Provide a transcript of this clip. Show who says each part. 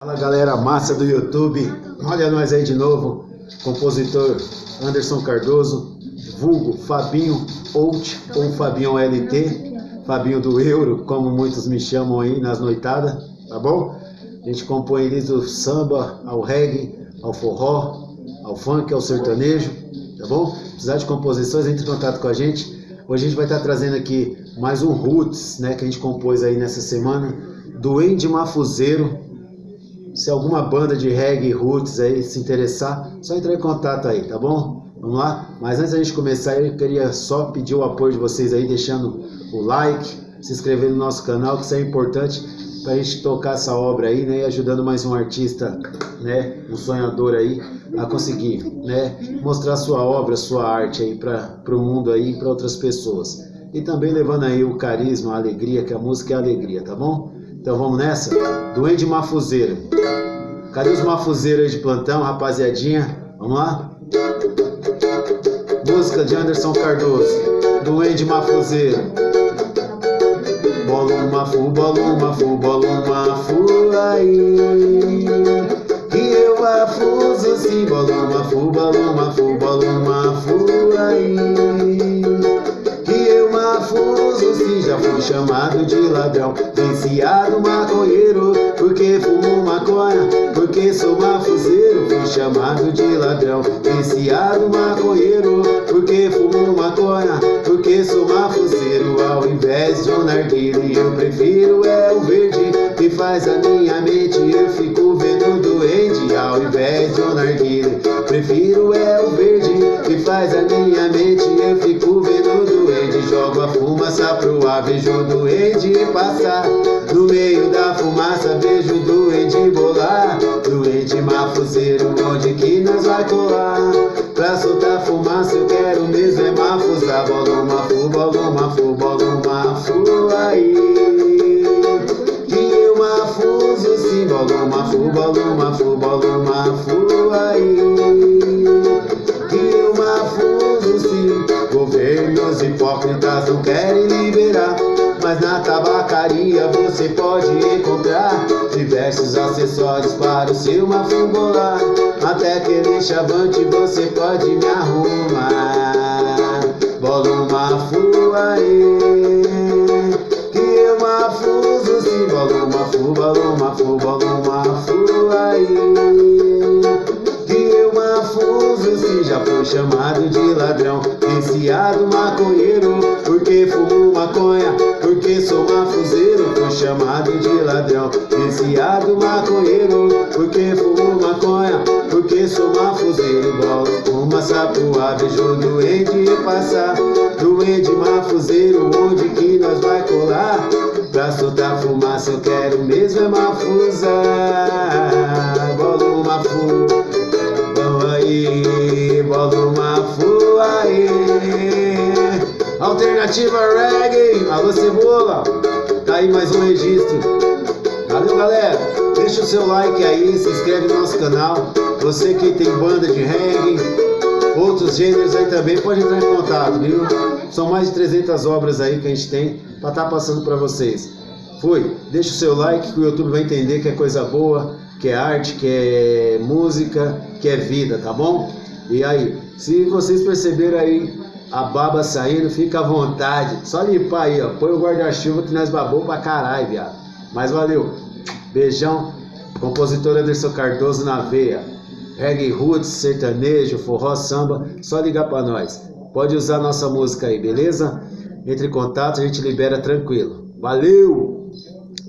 Speaker 1: Fala galera massa do YouTube, olha nós aí de novo, compositor Anderson Cardoso, vulgo Fabinho Out ou Fabinho LT, Fabinho do Euro, como muitos me chamam aí nas noitadas, tá bom? A gente compõe desde o samba ao reggae, ao forró, ao funk, ao sertanejo, tá bom? Precisar de composições, entre em contato com a gente. Hoje a gente vai estar trazendo aqui mais um Roots, né, que a gente compôs aí nessa semana, do Andy Mafuzeiro, se alguma banda de reggae roots aí se interessar, só entrar em contato aí, tá bom? Vamos lá? Mas antes da gente começar, eu queria só pedir o apoio de vocês aí, deixando o like, se inscrever no nosso canal, que isso é importante para a gente tocar essa obra aí, né? E ajudando mais um artista, né? Um sonhador aí a conseguir, né? Mostrar sua obra, sua arte aí para o mundo aí, para outras pessoas. E também levando aí o carisma, a alegria, que a música é alegria, tá bom? Então vamos nessa? Duende Mafuzeiro. Cadê os mafuzeiros de plantão, rapaziadinha? Vamos lá? Música de Anderson Cardoso. Duende Mafuzeiro. Bolo mafu, bolo mafu, bolo mafu aí. Que eu mafuzo sim, bolo mafu, bolo mafu, bolo mafu fui chamado de ladrão. Viciado maconheiro, porque fumo maconha, porque sou mafuzeiro. Fui chamado de ladrão. Viciado maconheiro, porque fumo maconha, porque sou mafuzeiro. Ao invés de um narguile, eu prefiro é o verde, que faz a minha mente. Eu fico vendo doente, ao invés de um narguile. Prefiro é o verde, que faz a minha doente, jogo a fumaça pro ar, vejo o doente passar. No meio da fumaça vejo o doente bolar Doente mafuzeiro, onde que nós vai colar? Pra soltar fumaça eu quero mesmo é mafuzar Bolo mafu, bolo mafu, bolo mafu aí Que eu mafuzo sim Bolo mafu, bolo mafu, bolo mafu aí Governos hipócritas não querem liberar mas na tabacaria você pode encontrar diversos acessórios para o seu mafungolar. Até aquele chavante você pode me arrumar. Bola uma mafu aí, que eu mafuzo sim. Bola uma mafu, bola uma mafu, bola uma mafu aí. Já fui chamado de ladrão, viciado maconheiro, porque fumo maconha porque sou mafuzeiro, fui chamado de ladrão. Viciado maconheiro, porque fumo maconha Porque sou mafuzeiro, bolo uma sapoa Vejo doente passar, doente mafuzeiro Onde que nós vai colar? Pra soltar fumaça eu quero mesmo é mafuzar Alternativa Reggae, alô Cebola, tá aí mais um registro. Valeu galera, deixa o seu like aí, se inscreve no nosso canal. Você que tem banda de reggae, outros gêneros aí também, pode entrar em contato, viu? São mais de 300 obras aí que a gente tem para estar tá passando para vocês. Fui, deixa o seu like que o YouTube vai entender que é coisa boa, que é arte, que é música, que é vida, tá bom? E aí, se vocês perceberam aí a baba saindo, fica à vontade. Só limpar aí, ó. Põe o guarda-chuva que nós babou pra caralho, viado. Mas valeu. Beijão. Compositor Anderson Cardoso na veia. Reggae roots, sertanejo, forró, samba. Só ligar pra nós. Pode usar nossa música aí, beleza? Entre em contato, a gente libera tranquilo. Valeu!